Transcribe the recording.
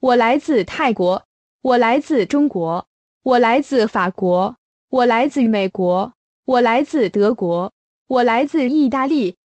我来自泰国我来自中国我来自法国我来自美国我来自德国我来自意大利